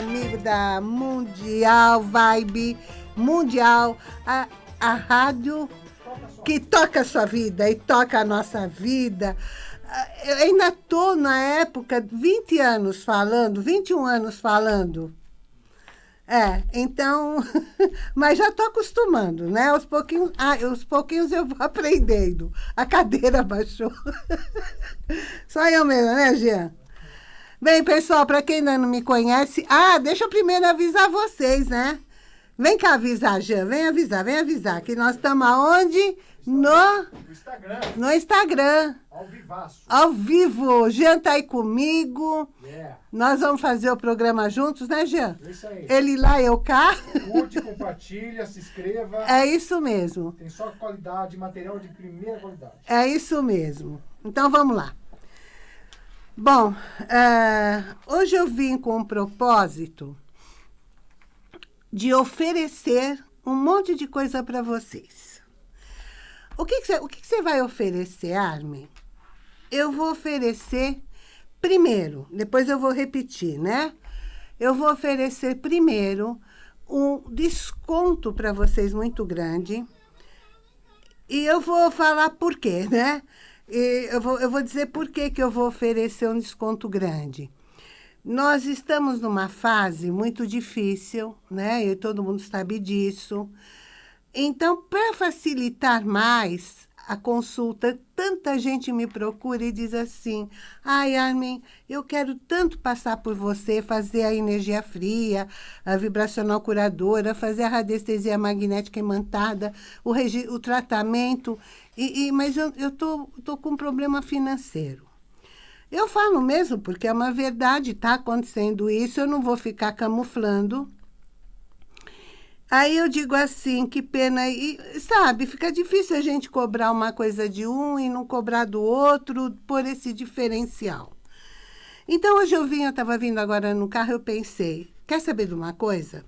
amigo da Mundial Vibe Mundial, a, a rádio que toca a sua vida e toca a nossa vida. Eu ainda estou na época, 20 anos falando, 21 anos falando. É, então, mas já estou acostumando, né? Aos pouquinhos, ah, aos pouquinhos eu vou aprendendo. A cadeira baixou. Só eu mesmo, né, Jean? Bem, pessoal, para quem ainda não me conhece... Ah, deixa eu primeiro avisar vocês, né? Vem cá avisar, Jean. Vem avisar, vem avisar. Que nós estamos aonde? No... No Instagram. No Instagram. Ao vivaço. Ao vivo. Jean tá aí comigo. Yeah. Nós vamos fazer o programa juntos, né, Jean? Isso aí. Ele lá, eu cá. Curte, compartilha, se inscreva. É isso mesmo. Tem só qualidade, material de primeira qualidade. É isso mesmo. Então, vamos lá. Bom, é, hoje eu vim com um propósito de oferecer um monte de coisa para vocês. O que, você, o que você vai oferecer, Armin? Eu vou oferecer primeiro, depois eu vou repetir, né? Eu vou oferecer primeiro um desconto para vocês muito grande. E eu vou falar por quê, né? E eu, vou, eu vou dizer por que, que eu vou oferecer um desconto grande. Nós estamos numa fase muito difícil, né? E todo mundo sabe disso. Então, para facilitar mais a consulta, tanta gente me procura e diz assim, ai, Armin, eu quero tanto passar por você, fazer a energia fria, a vibracional curadora, fazer a radiestesia magnética imantada, o, o tratamento, e, e, mas eu estou tô, tô com um problema financeiro. Eu falo mesmo, porque é uma verdade, está acontecendo isso, eu não vou ficar camuflando, Aí eu digo assim, que pena, e sabe, fica difícil a gente cobrar uma coisa de um e não cobrar do outro por esse diferencial. Então hoje eu vim, eu estava vindo agora no carro, eu pensei, quer saber de uma coisa?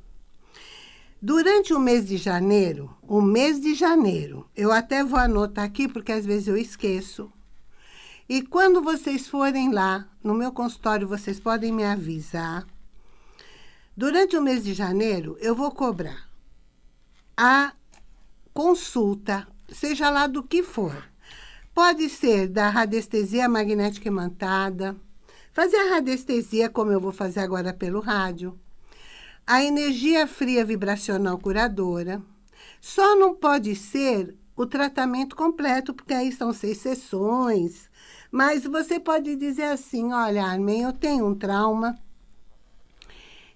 Durante o mês de janeiro, o mês de janeiro, eu até vou anotar aqui, porque às vezes eu esqueço. E quando vocês forem lá, no meu consultório, vocês podem me avisar. Durante o mês de janeiro, eu vou cobrar a consulta, seja lá do que for. Pode ser da radiestesia magnética imantada, fazer a radiestesia, como eu vou fazer agora pelo rádio, a energia fria vibracional curadora. Só não pode ser o tratamento completo, porque aí são seis sessões. Mas você pode dizer assim, olha, Armin, eu tenho um trauma,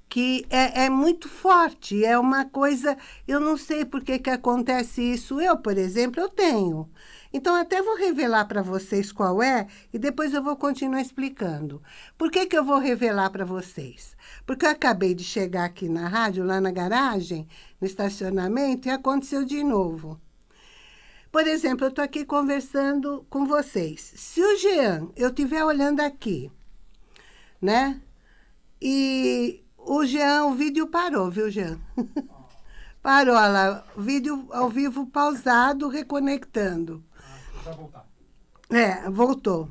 que é, é, muito forte, é uma coisa, eu não sei por que, que acontece isso. Eu, por exemplo, eu tenho. Então, até vou revelar para vocês qual é e depois eu vou continuar explicando. Por que, que eu vou revelar para vocês? Porque eu acabei de chegar aqui na rádio, lá na garagem, no estacionamento, e aconteceu de novo. Por exemplo, eu estou aqui conversando com vocês. Se o Jean, eu estiver olhando aqui, né? E o Jean, o vídeo parou, viu, Jean? parou, olha lá, vídeo ao vivo pausado, reconectando. Ah, voltar. É, voltou.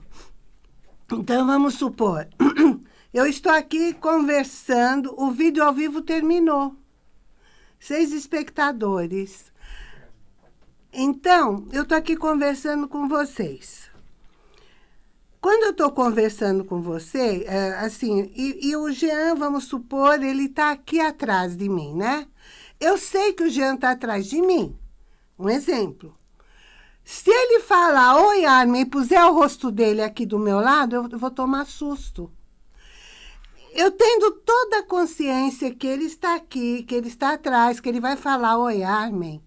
Então, vamos supor, eu estou aqui conversando, o vídeo ao vivo terminou. Seis espectadores. Então, eu estou aqui conversando com vocês. Quando eu estou conversando com você, é, assim, e, e, o Jean, vamos supor, ele está aqui atrás de mim, né? Eu sei que o Jean está atrás de mim. Um exemplo. Se ele falar, oi, Armin, e puser o rosto dele aqui do meu lado, eu vou tomar susto. Eu tendo toda a consciência que ele está aqui, que ele está atrás, que ele vai falar, oi, Armin.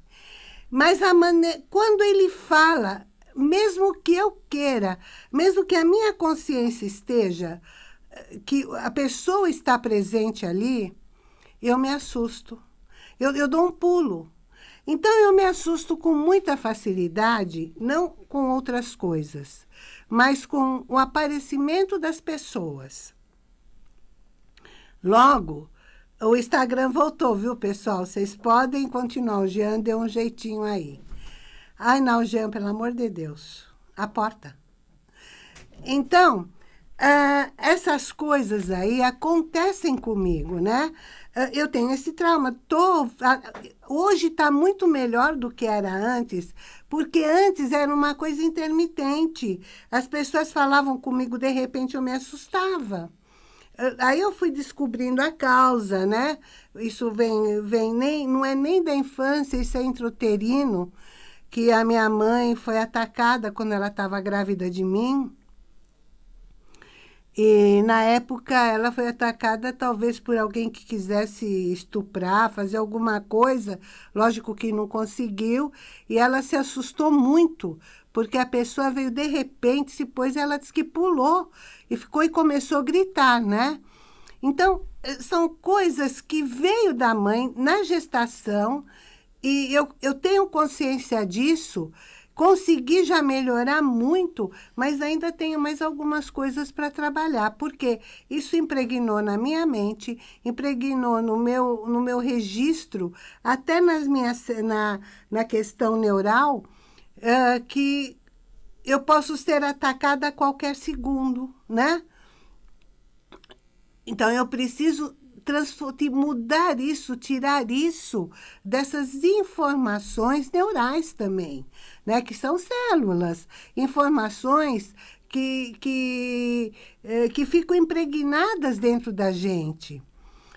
Mas a maneira, quando ele fala, mesmo que eu queira, mesmo que a minha consciência esteja, eh, que a pessoa está presente ali, eu me assusto. Eu, eu dou um pulo. Então, eu me assusto com muita facilidade, não com outras coisas, mas com o aparecimento das pessoas. Logo, o Instagram voltou, viu, pessoal? Vocês podem continuar. O Jean deu um jeitinho aí. Ai, não, Jean, pelo amor de Deus. A porta. Então, ah, essas coisas aí acontecem comigo, né? Ah, eu tenho esse trauma. Tô, ah, hoje está muito melhor do que era antes, porque antes era uma coisa intermitente. As pessoas falavam comigo, de repente eu me assustava. Ah, aí eu fui descobrindo a causa, né? Isso vem, vem nem, não é nem da infância, isso é intrauterino, que a minha mãe foi atacada quando ela estava grávida de mim. E, na época, ela foi atacada talvez por alguém que quisesse estuprar, fazer alguma coisa. Lógico que não conseguiu. E ela se assustou muito, porque a pessoa veio de repente, se pôs, ela disse que pulou. E ficou e começou a gritar, né? Então, eh, são coisas que veio da mãe na gestação. E eu, eu tenho consciência disso, Consegui já melhorar muito, mas ainda tenho mais algumas coisas para trabalhar, porque isso impregnou na minha mente, impregnou no meu, no meu registro, até nas minhas, na, na questão neural, uh, que eu posso ser atacada a qualquer segundo, né? Então, eu preciso mudar isso, tirar isso dessas informações neurais também, né? que são células, informações que, que, eh, que ficam impregnadas dentro da gente.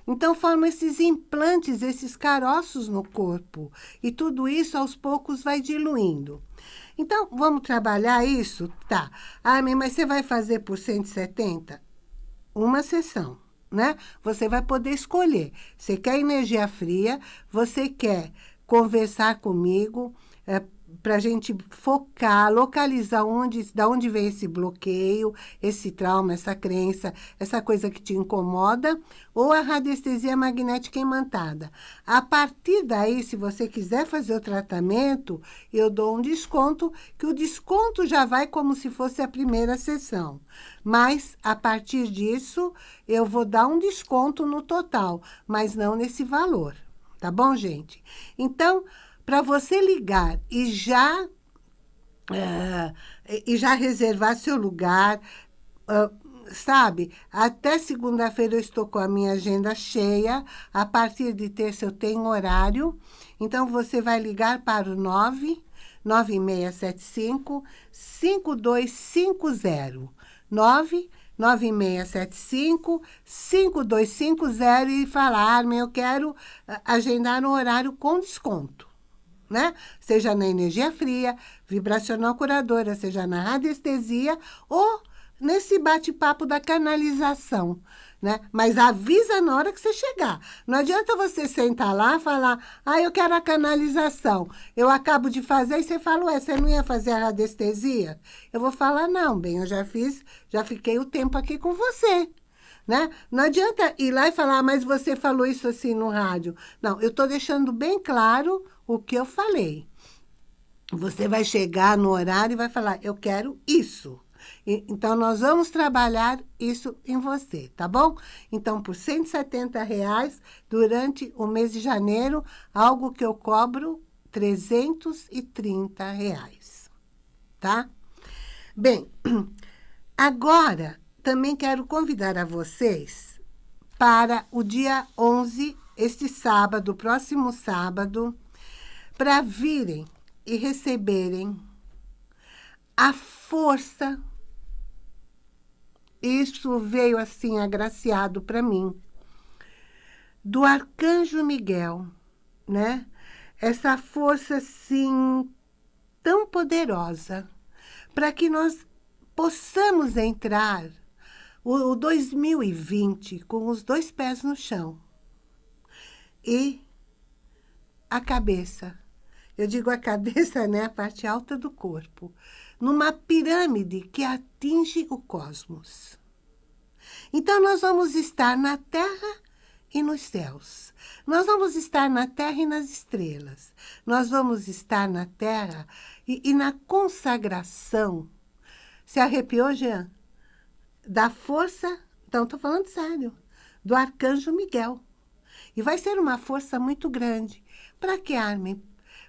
Então, formam esses implantes, esses caroços no corpo. E tudo isso, aos poucos, vai diluindo. Então, vamos trabalhar isso? Tá. Ah, mas você vai fazer por 170? Uma sessão né? Você vai poder escolher. Você quer energia fria, você quer conversar comigo, é, para a gente focar, localizar onde, da onde vem esse bloqueio, esse trauma, essa crença, essa coisa que te incomoda, ou a radiestesia magnética imantada. A partir daí, se você quiser fazer o tratamento, eu dou um desconto, que o desconto já vai como se fosse a primeira sessão. Mas, a partir disso, eu vou dar um desconto no total, mas não nesse valor. Tá bom, gente? Então, para você ligar e já, uh, e já reservar seu lugar, uh, sabe? Até segunda-feira eu estou com a minha agenda cheia, a partir de terça eu tenho horário, então você vai ligar para o 9 9675 5250 9 9675 5250 e falar, Armin, eu quero agendar um horário com desconto né? Seja na energia fria, vibracional curadora, seja na radiestesia ou nesse bate-papo da canalização, né? Mas avisa na hora que você chegar. Não adianta você sentar lá e falar, ah, eu quero a canalização. Eu acabo de fazer e você fala, ué, você não ia fazer a radiestesia? Eu vou falar, não, bem, eu já fiz, já fiquei o tempo aqui com você. Né? Não adianta ir lá e falar, ah, mas você falou isso assim no rádio. Não, eu estou deixando bem claro o que eu falei. Você vai chegar no horário e vai falar, eu quero isso. E, então, nós vamos trabalhar isso em você, tá bom? Então, por 170 reais, durante o mês de janeiro, algo que eu cobro 330 reais, tá? Bem, agora, também quero convidar a vocês para o dia 11, este sábado, próximo sábado, para virem e receberem a força. Isso veio assim agraciado para mim do arcanjo Miguel, né? Essa força assim tão poderosa para que nós possamos entrar o, o 2020 com os dois pés no chão e a cabeça eu digo a cabeça, né? A parte alta do corpo. Numa pirâmide que atinge o cosmos. Então, nós vamos estar na Terra e nos céus. Nós vamos estar na Terra e nas estrelas. Nós vamos estar na Terra e, e na consagração. Se arrepiou, Jean? Da força, então estou falando sério, do arcanjo Miguel. E vai ser uma força muito grande. Para que, Armin?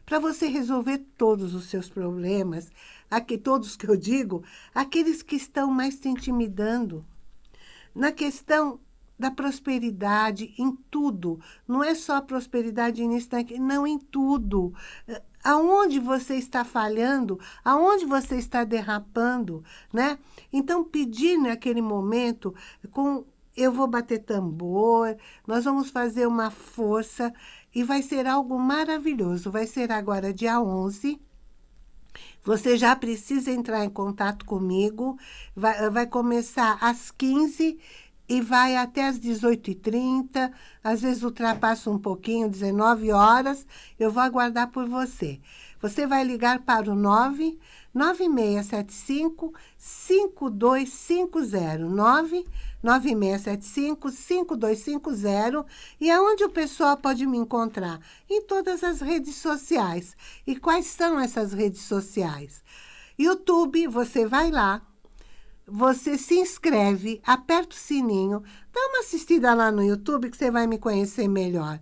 para você resolver todos os seus problemas, aqui, todos que eu digo, aqueles que estão mais te intimidando. Na questão da prosperidade, em tudo. Não é só prosperidade nisso, não, em tudo. Aonde você está falhando, aonde você está derrapando, né? Então, pedir naquele momento, com eu vou bater tambor, nós vamos fazer uma força e vai ser algo maravilhoso. Vai ser agora dia 11, você já precisa entrar em contato comigo. Vai, vai começar às 15 e vai até às 18h30. Às vezes ultrapassa um pouquinho, 19 horas. Eu vou aguardar por você. Você vai ligar para o 9 9675 5250. 9 9675-5250 e aonde o pessoal pode me encontrar? Em todas as redes sociais. E quais são essas redes sociais? YouTube, você vai lá, você se inscreve, aperta o sininho, dá uma assistida lá no YouTube que você vai me conhecer melhor.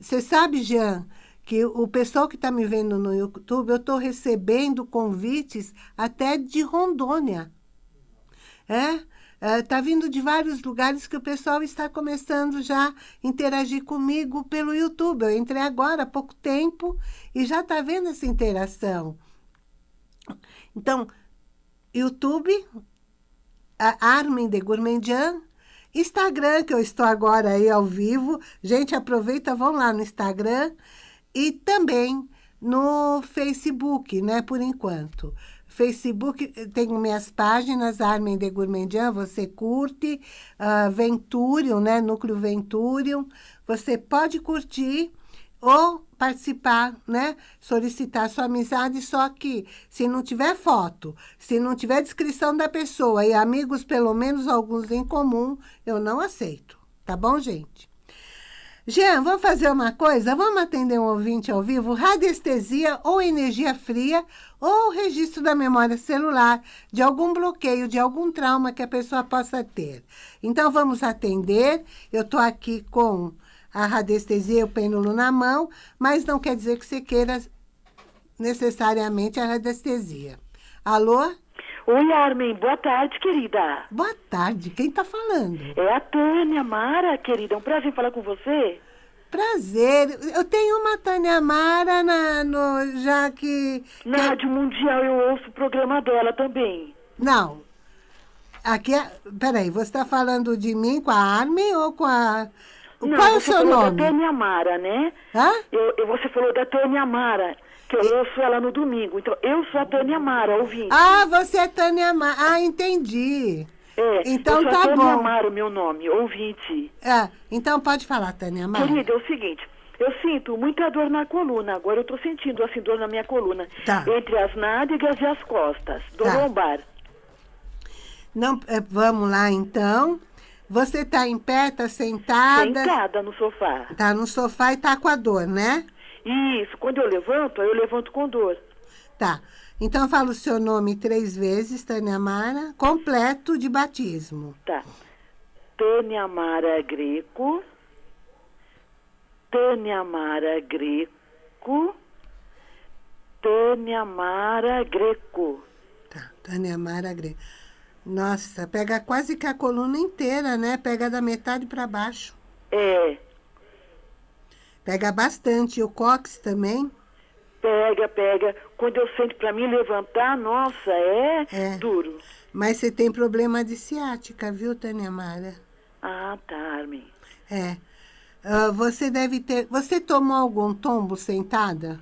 Você sabe, Jean, que o pessoal que está me vendo no YouTube, eu estou recebendo convites até de Rondônia. É? Está uh, vindo de vários lugares que o pessoal está começando já a interagir comigo pelo YouTube. Eu entrei agora há pouco tempo e já está vendo essa interação. Então, YouTube, Armin de Gourmandian, Instagram, que eu estou agora aí ao vivo. Gente, aproveita, vão lá no Instagram e também no Facebook, né, por enquanto. Facebook, tenho minhas páginas, Armin de Gourmandian, você curte, uh, Venturium, né, Núcleo Venturium, você pode curtir ou participar, né, solicitar sua amizade, só que se não tiver foto, se não tiver descrição da pessoa e amigos, pelo menos alguns em comum, eu não aceito, tá bom, gente? Jean, vamos fazer uma coisa? Vamos atender um ouvinte ao vivo? Radiestesia ou energia fria ou registro da memória celular de algum bloqueio, de algum trauma que a pessoa possa ter. Então, vamos atender. Eu estou aqui com a radiestesia e o pêndulo na mão, mas não quer dizer que você queira necessariamente a radiestesia. Alô? Oi, Armin. Boa tarde, querida. Boa tarde. Quem está falando? É a Tânia Mara, querida. É um prazer falar com você. Prazer. Eu tenho uma Tânia Mara na, no, já que... Na que... Rádio Mundial eu ouço o programa dela também. Não. Aqui é... Peraí, você está falando de mim com a Armin ou com a... Não, Qual é o seu nome? da Tânia Mara, né? Hã? Eu, eu, você falou da Tânia Mara que eu ouço ela no domingo. Então, eu sou a Tânia Mara, ouvinte. Ah, você é Tânia Mara. Ah, entendi. É, então eu sou tá a Tânia bom. Mara, o meu nome, ouvinte. É, então pode falar, Tânia Mara. Querida, é o seguinte, eu sinto muita dor na coluna. Agora eu tô sentindo, assim, dor na minha coluna. Tá. Entre as nádegas e as costas, dor Tá. lombar. Não, é, vamos lá, então. Você tá em pé, tá sentada? Sentada no sofá. Tá no sofá e tá com a dor, né? Isso, quando eu levanto, eu levanto com dor. Tá. Então fala o seu nome três vezes, Tânia Mara, completo de batismo. Tá. Tânia Mara Greco. Tânia Mara Greco. Tânia Mara Greco. Tá, Tânia Mara Greco. Nossa, pega quase que a coluna inteira, né? Pega da metade para baixo. É, Pega bastante. E o cox também? pega, pega. Quando eu sento pra mim levantar, nossa, é, É. duro. Mas você tem problema de ciática, viu, Tânia Mara? Ah, tá, Armin. É. Ah, você deve ter... Você tomou algum tombo sentada?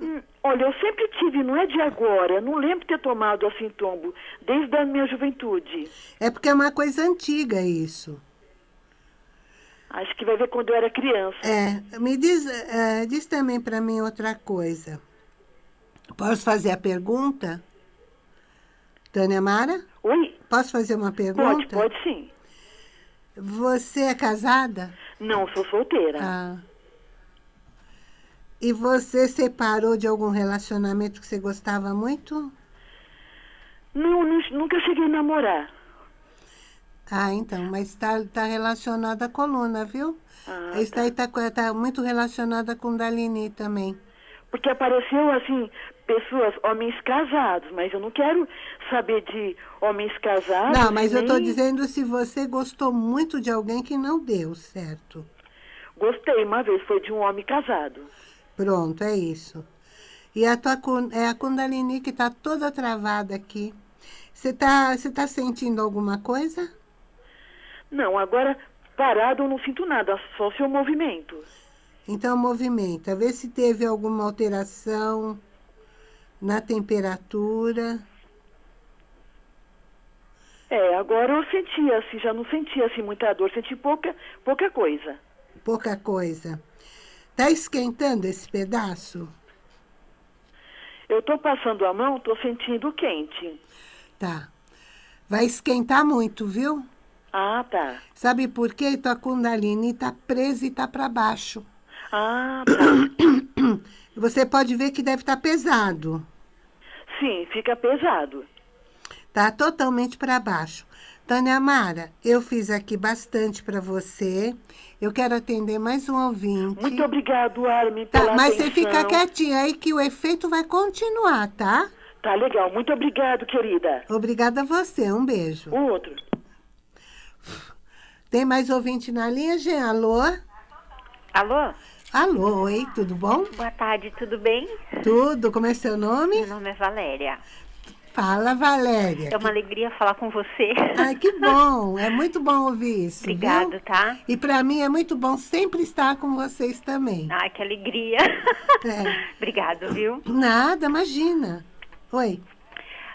Hum, olha, eu sempre tive, não é de agora, não lembro de ter tomado assim tombo, desde a minha juventude. É porque é uma coisa antiga isso. Acho que vai ver quando eu era criança. É, me diz, eh, diz também para mim outra coisa. Posso fazer a pergunta? Tânia Mara? Oi? Posso fazer uma Pode, pergunta? pode sim. Você é casada? Não, sou solteira. Ah. E você separou de algum relacionamento que você gostava muito? Não, nu- nunca cheguei a namorar. Ah, então, mas está tá relacionado à coluna, viu? Ah, Isso daí tá, co- tá muito relacionada com Dalini também. Porque apareceu, assim, pessoas, homens casados, mas eu não quero saber de homens casados. Não, mas eu estou nem- dizendo se você gostou muito de alguém que não deu certo. Gostei uma vez, foi de um homem casado. Pronto, é isso. E a tua é a Kundalini que está toda travada aqui. Você está você tá sentindo alguma coisa? Não, agora parado eu não sinto nada, só o seu movimento. Então, movimenta. Vê se teve alguma alteração na temperatura. É, agora eu sentia, assim, já não sentia assim muita dor, senti pouca, pouca coisa. Pouca coisa. Tá esquentando esse pedaço? Eu tô passando a mão, tô sentindo quente. Tá. Vai esquentar muito, viu? Ah, tá. Sabe por quê? Tua Kundalini tá presa e tá para baixo. Ah, tá. Você pode ver que deve estar pesado. Sim, fica pesado. Tá totalmente para baixo. Tânia Mara, eu fiz aqui bastante para você. Eu quero atender mais um ouvinte. Muito obrigado, Armin, pela Tá, mas atenção. você fica quietinha aí que o efeito vai continuar, tá? Tá legal, muito obrigado, querida. Obrigada a você, um beijo. O outro. Tem mais ouvinte na linha, Jean? Alô? Alô? Alô, oi, tudo bom? Boa tarde, tudo bem? Tudo, como é seu nome? Meu nome é Valéria. Fala, Valéria. É uma alegria falar com você. Ai, que bom, é muito bom ouvir isso, Obrigada, viu? tá? E para mim é muito bom sempre estar com vocês também. Ai, que alegria. É. Obrigada, viu? Nada, imagina. Oi.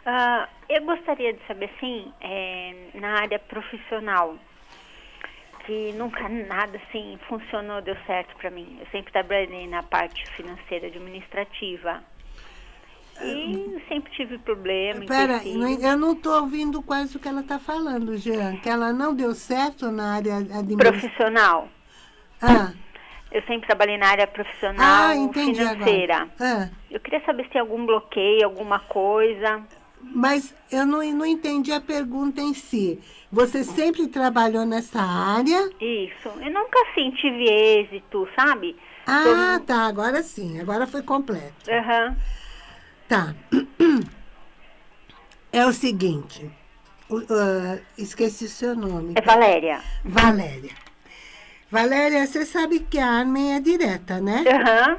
Ah, eu gostaria de saber, assim, é, na área profissional, que nunca nada, assim, funcionou, deu certo pra mim. Eu sempre trabalhei na parte financeira administrativa. E sempre tive problema, Pera, empecilho. não- eu não estou ouvindo quase o que ela está falando, Jean. Que ela não deu certo na área administrativa. Profissional. Ah, Eu sempre trabalhei na área profissional ah, entendi financeira. Ah, Eu queria saber se tem algum bloqueio, alguma coisa. mas eu não, não entendi a pergunta em si. Você sempre trabalhou nessa área? Isso. Eu nunca assim tive êxito, sabe? Ah, tá, agora sim, agora foi completo. Aham. Tá. É o seguinte, ah, esqueci o seu nome. É Valéria. Valéria. Valéria, você sabe que a Armin é direta, né? Aham.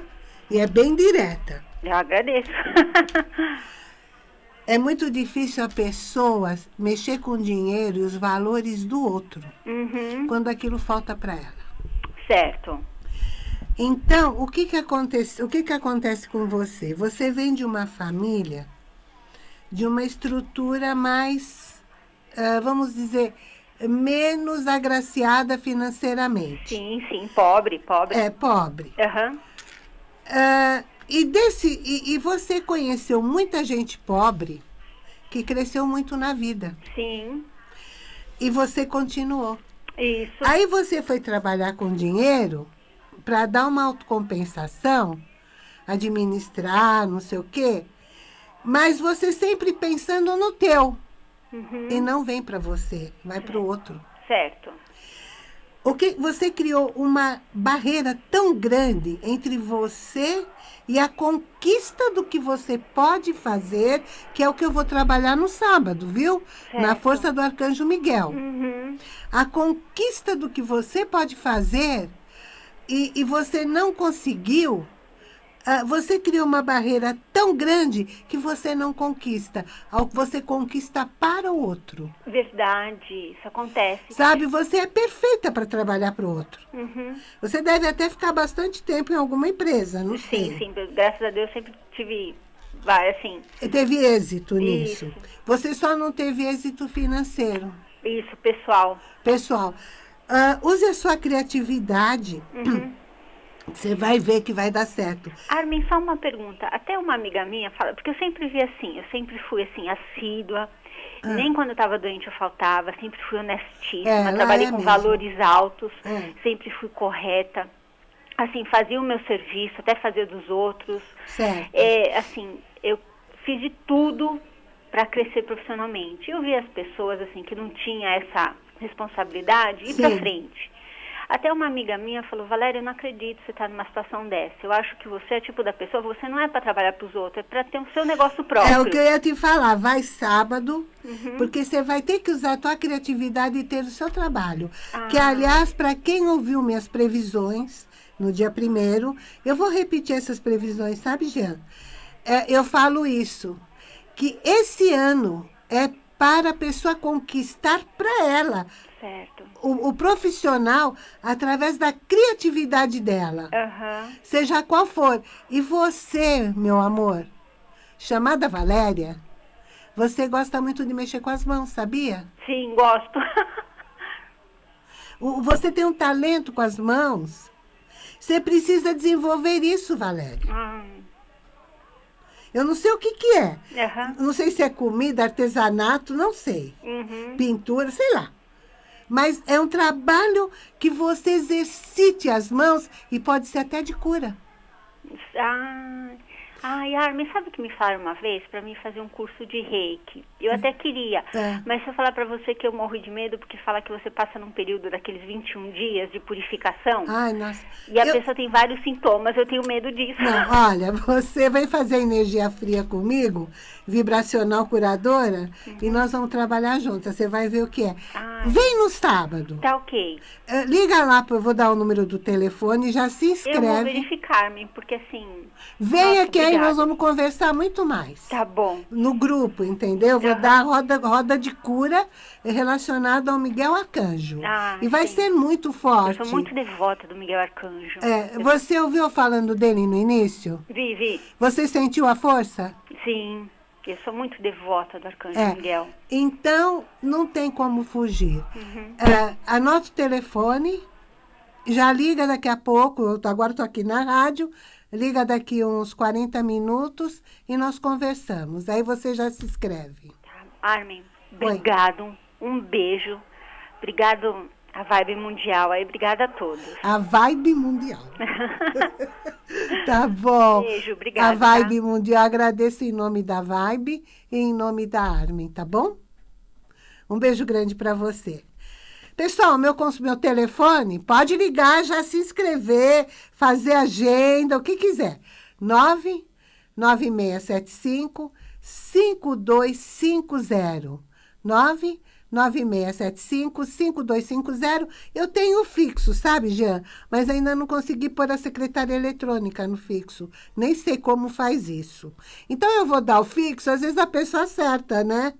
E é bem direta. Eu agradeço. É muito difícil a pessoa mexer com o dinheiro e os valores do outro, uhum. quando aquilo falta para ela. Certo. Então, o que que acontece, o que que acontece com você? Você vem de uma família de uma estrutura mais, ah, vamos dizer, menos agraciada financeiramente. Sim, sim. Pobre, pobre. É pobre. Aham. Ah, e, desse, e, e você conheceu muita gente pobre que cresceu muito na vida. Sim. E você continuou. Isso. Aí você foi trabalhar com dinheiro para dar uma autocompensação, administrar, não sei o quê, mas você sempre pensando no teu. Uhum. E não vem para você, vai para o outro. Certo. O que você criou uma barreira tão grande entre você e a conquista do que você pode fazer, que é o que eu vou trabalhar no sábado, viu? Na Certo. força do arcanjo Miguel. Uhum. A conquista do que você pode fazer e, e você não conseguiu, ah, você criou uma barreira tão grande que você não conquista. Você conquista para o outro. Verdade. Isso acontece. Sabe, você é perfeita para trabalhar para o outro. Uhum. Você deve até ficar bastante tempo em alguma empresa, não sei. Sim, sim. Graças a Deus sempre tive, vai, assim, Teve êxito nisso. Isso. Você só não teve êxito financeiro. isso, pessoal. Pessoal, ah, use a sua criatividade. Uhum. Você vai ver que vai dar certo. Armin, só uma pergunta. Até uma amiga minha fala, porque eu sempre vi assim, eu sempre fui assim, assídua. Ah. Nem quando eu estava doente eu faltava, sempre fui honestíssima, É, ela trabalhei é com mesmo. valores altos, É. sempre fui correta. Assim, fazia o meu serviço, até fazia dos outros. Certo. É, assim, eu fiz de tudo para crescer profissionalmente. Eu vi as pessoas assim que não tinha essa responsabilidade e pra frente. Até uma amiga minha falou, Valéria, eu não acredito que você está numa situação dessa. Eu acho que você é tipo da pessoa, você não é para trabalhar para os outros, é para ter o seu negócio próprio. É o que eu ia te falar, vai sábado, Uhum. porque você vai ter que usar a tua criatividade e ter o seu trabalho. Ah. Que, aliás, para quem ouviu minhas previsões no dia primeiro, eu vou repetir essas previsões, sabe, Jean? É, eu falo isso, que esse ano é para a pessoa conquistar para ela Certo. o, o profissional através da criatividade dela Aham. seja qual for. E você, meu amor, chamada Valéria, você gosta muito de mexer com as mãos, sabia? Sim, gosto. O- Você tem um talento com as mãos. Você precisa desenvolver isso, Valéria. Ah, Eu não sei o que, que é. Aham. Não sei se é comida, artesanato, não sei. Uhum. Pintura, sei lá. Mas é um trabalho que você exercite as mãos e pode ser até de cura. Ah, ai, Armin, sabe o que me falaram uma vez para mim fazer um curso de reiki? Eu até queria, É. mas se eu falar para você que eu morro de medo porque fala que você passa num período daqueles 21 dias de purificação Ai, nossa. e a Eu- pessoa tem vários sintomas, eu tenho medo disso. Não, olha, você vai fazer energia fria comigo, vibracional curadora, e nós vamos trabalhar juntas. Você vai ver o que é. Ai. Vem no sábado. Tá ok. Eh, Liga lá, eu vou dar o número do telefone, já se Eu vou inscreve. verificar-me, porque assim. Venha Nossa, que aí nós vamos conversar muito mais. Tá bom. No grupo, entendeu? Vou Aham. dar roda, roda de cura relacionada ao Miguel Arcanjo. Ah, e vai sim. ser muito Eu forte. sou muito devota do Miguel Arcanjo. É, Eu- você ouviu falando dele no início? Vi, vi. Você sentiu a força? Sim. Eu sou muito devota do Arcanjo É. Miguel. Então, não tem como fugir. Uhum. É, anota o telefone, já liga daqui a pouco, eu tô- agora estou aqui na rádio, liga daqui uns 40 minutos e nós conversamos. Aí você já se inscreve. Tá. Armin, obrigado. Um beijo. Obrigado a Vibe Mundial aí. Obrigada a todos. A vibe mundial. tá bom. Beijo, obrigada, A vibe mundial, agradeço em nome da Vibe e em nome da Armin, tá bom? Um beijo grande para você. Pessoal, meu, meu telefone, pode ligar, já se inscrever, fazer agenda, o que quiser. 99675 5250. 99675 5250. Eu tenho fixo, sabe, Jean? Mas ainda não consegui pôr a secretária eletrônica no fixo. Nem sei como faz isso. Então eu vou dar o fixo, às vezes a pessoa acerta, né?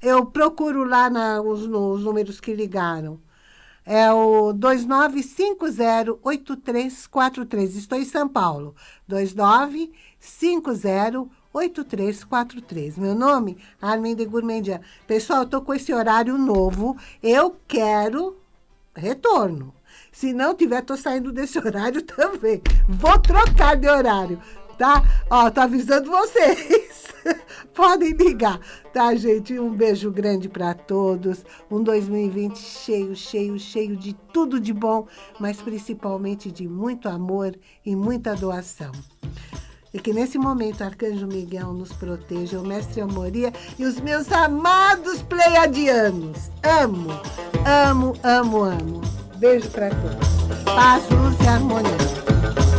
Eu procuro lá na, os, nos números que ligaram. É o 2950-8343. Estou em São Paulo. 2950-8343. Meu nome, Armin de Gourmandian. Pessoal, eu estou com esse horário novo. Eu quero retorno. Se não tiver, estou saindo desse horário também. Vou trocar de horário, tá? Ó, tô avisando vocês. Podem ligar, tá, gente? Um beijo grande para todos. Um 2020 cheio, cheio, cheio de tudo de bom, mas principalmente de muito amor e muita doação. E que nesse momento Arcanjo Miguel nos proteja, o Mestre Amoria e os meus amados pleiadianos. Amo, amo, amo, amo. Beijo para todos. Paz, luz e harmonia.